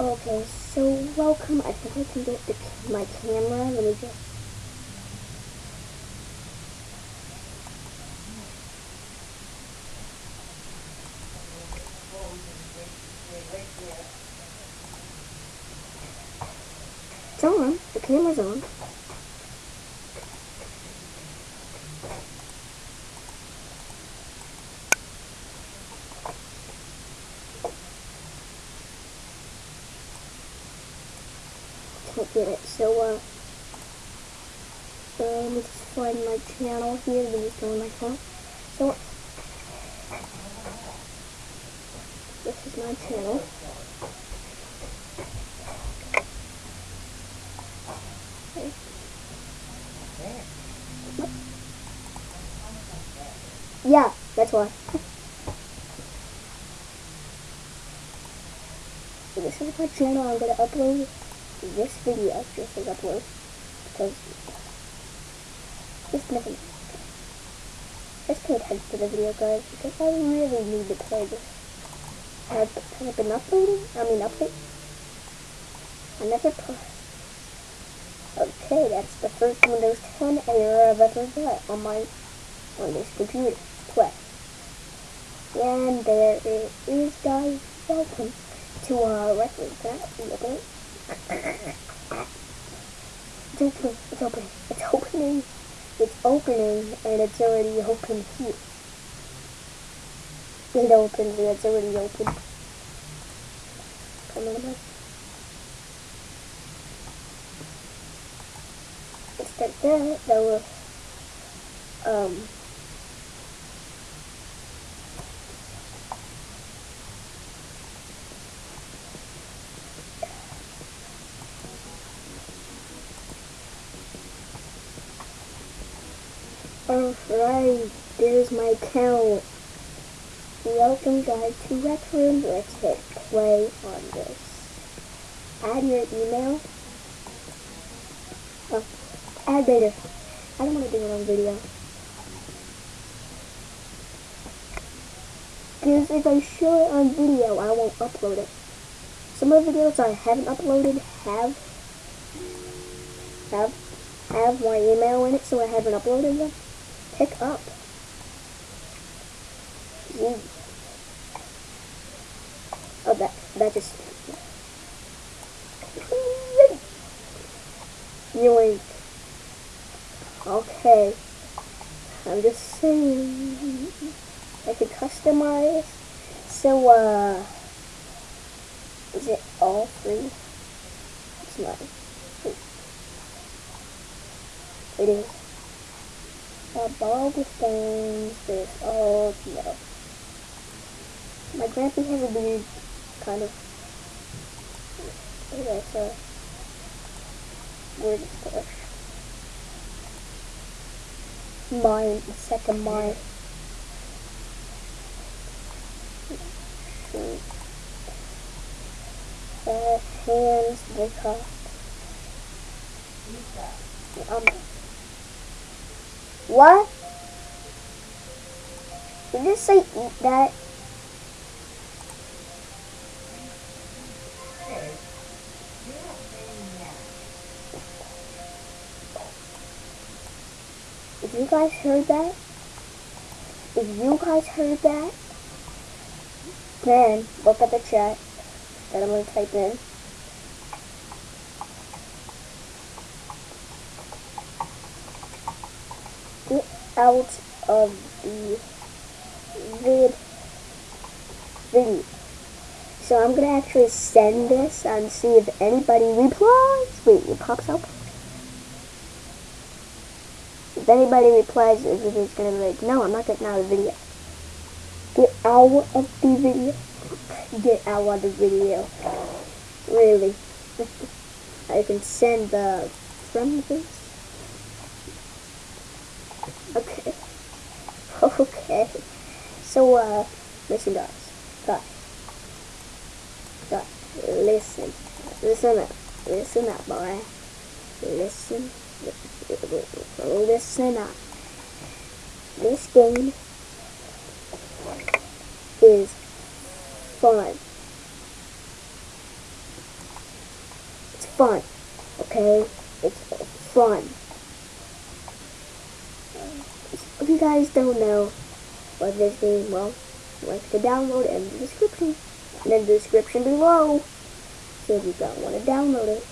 Okay, so welcome. I think I can get the, my camera. Let me just. It's on. The camera's on. Get it. So, uh, let me just find my channel here. Let me go on my phone. So, this is my channel. Okay. Yeah, that's why. So this is my channel. I'm gonna upload this video just as upload because just nothing. Just pay attention to the video, guys, because I really need to play this. Have, have I been uploading? I mean, update. I never play. Okay, that's the first Windows 10 error I've ever got on my on this computer. Play. And there it is, guys. Welcome to our record. Can I? It's opening. It's opening. It's opening. It's opening, and it's already open here. It opens, and it's already open. Come on. It's like that. That will, um, Alright, there's my account. Welcome guys to Rec Room. Let's hit play on this. Add your email. Oh, add later. I don't want to do it on video. Because if I show it on video, I won't upload it. Some of the videos I haven't uploaded have have have my email in it, so I haven't uploaded them pick up. You. Oh, that that just. Yoink. Okay. I'm just saying. I can customize. So, uh. Is it all free? It's not. It is all the this, oh no. My grandpa has a weird kind of, that's a weird stuff. Mine, second mine. Uh, hands, the cup. Um, what? Did you say eat that? If you guys heard that, if you guys heard that, then look at the chat that I'm going to type in. Get out of the vid video. So I'm to actually send this and see if anybody replies. Wait, it pops up? If anybody replies, the to be like, no, I'm not getting out of the video. Get out of the video. Get out of the video. Really. I can send the from this. Okay. Okay. So, uh, listen guys. Guys. Guys, listen. Listen up. Listen up, boy. Listen. Listen up. This game is fun. It's fun. Okay? It's fun. If you guys don't know what this game, well, link to download in the description. In the description below. So if you don't want to download it,